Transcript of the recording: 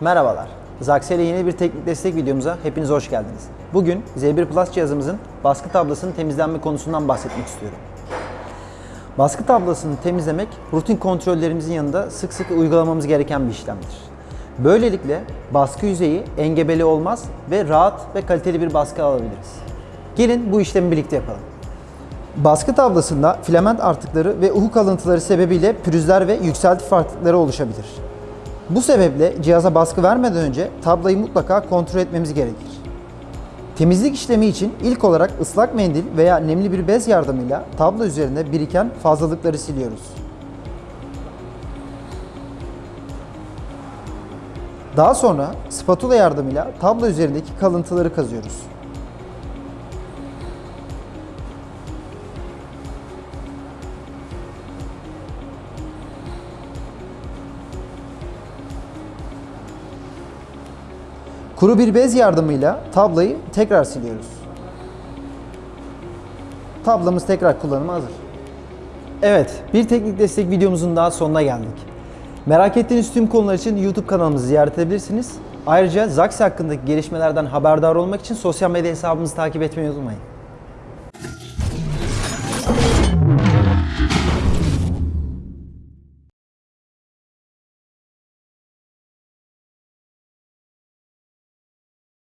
Merhabalar. Zaxel yeni bir teknik destek videomuza hepiniz hoş geldiniz. Bugün Z1 Plus cihazımızın baskı tablasının temizlenme konusundan bahsetmek istiyorum. Baskı tablasını temizlemek rutin kontrollerimizin yanında sık sık uygulamamız gereken bir işlemdir. Böylelikle baskı yüzeyi engebeli olmaz ve rahat ve kaliteli bir baskı alabiliriz. Gelin bu işlemi birlikte yapalım. Baskı tablasında filament artıkları ve uhu kalıntıları sebebiyle pürüzler ve yükselti farklılıkları oluşabilir. Bu sebeple cihaza baskı vermeden önce tablayı mutlaka kontrol etmemiz gerekir. Temizlik işlemi için ilk olarak ıslak mendil veya nemli bir bez yardımıyla tablo üzerinde biriken fazlalıkları siliyoruz. Daha sonra spatula yardımıyla tablo üzerindeki kalıntıları kazıyoruz. Kuru bir bez yardımıyla tablayı tekrar siliyoruz. Tablamız tekrar kullanıma hazır. Evet, bir teknik destek videomuzun daha sonuna geldik. Merak ettiğiniz tüm konular için YouTube kanalımızı ziyaret edebilirsiniz. Ayrıca Zaxi hakkındaki gelişmelerden haberdar olmak için sosyal medya hesabımızı takip etmeyi unutmayın.